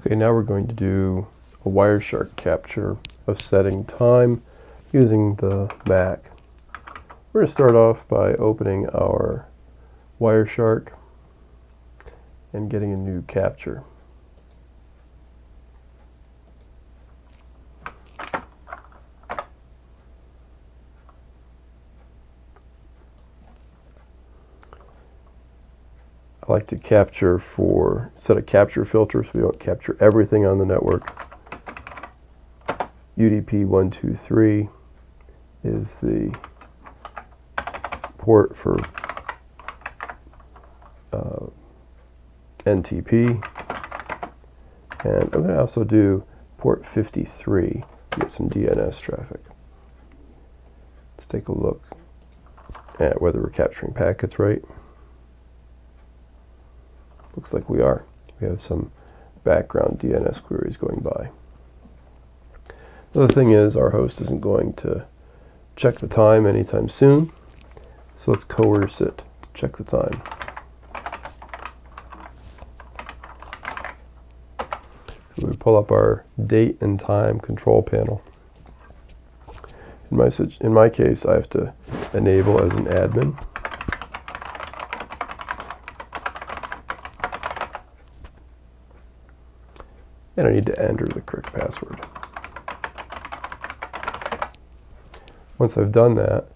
Okay, now we're going to do a Wireshark capture of setting time using the Mac. We're going to start off by opening our Wireshark and getting a new capture. I like to capture for, set a capture filter so we don't capture everything on the network. UDP123 is the port for uh, NTP. And I'm going to also do port 53 to get some DNS traffic. Let's take a look at whether we're capturing packets right. Looks like we are. We have some background DNS queries going by. The other thing is our host isn't going to check the time anytime soon. So let's coerce it to check the time. So we pull up our date and time control panel. In my, in my case, I have to enable as an admin. And I need to enter the correct password. Once I've done that,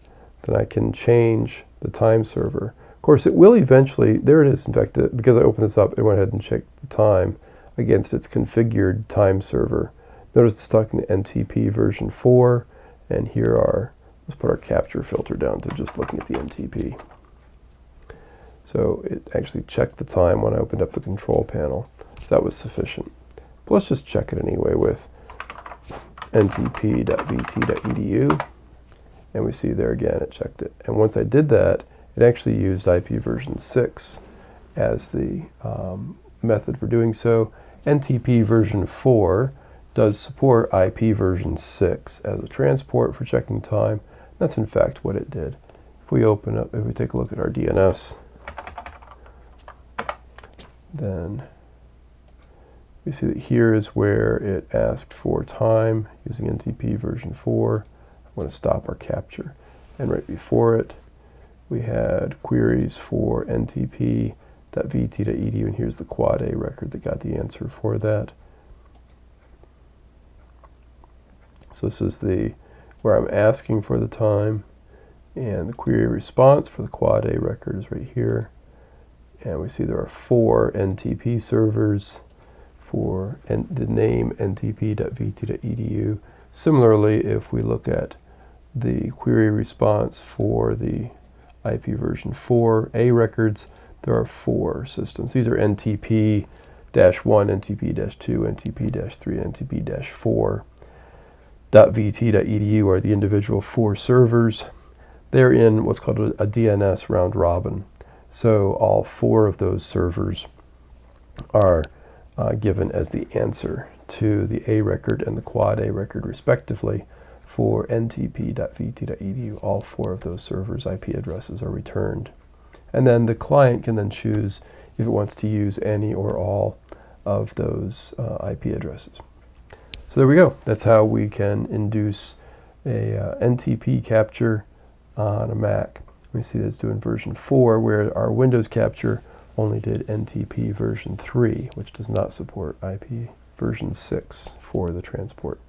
then I can change the time server. Of course, it will eventually, there it is, in fact, uh, because I opened this up, it went ahead and checked the time against its configured time server. Notice it's talking to NTP version 4, and here are, let's put our capture filter down to just looking at the NTP. So it actually checked the time when I opened up the control panel, so that was sufficient. Let's just check it anyway with ntp.vt.edu. And we see there again, it checked it. And once I did that, it actually used IP version 6 as the um, method for doing so. NTP version 4 does support IP version 6 as a transport for checking time. That's in fact what it did. If we open up, if we take a look at our DNS, then we see that here is where it asked for time using NTP version 4. I'm going to stop our capture. And right before it, we had queries for ntp.vt.edu, and here's the quad A record that got the answer for that. So this is the where I'm asking for the time, and the query response for the quad A record is right here. And we see there are four NTP servers for the name ntp.vt.edu. Similarly, if we look at the query response for the IP version 4A records, there are four systems. These are NTP-1, NTP-2, NTP-3, NTP-4. .vt.edu are the individual four servers. They're in what's called a, a DNS round robin. So all four of those servers are uh, given as the answer to the A record and the quad A record respectively for ntp.vt.edu. All four of those servers' IP addresses are returned. And then the client can then choose if it wants to use any or all of those uh, IP addresses. So there we go. That's how we can induce a uh, NTP capture on a Mac. We see that's doing version 4 where our Windows capture only did NTP version 3, which does not support IP version 6 for the transport.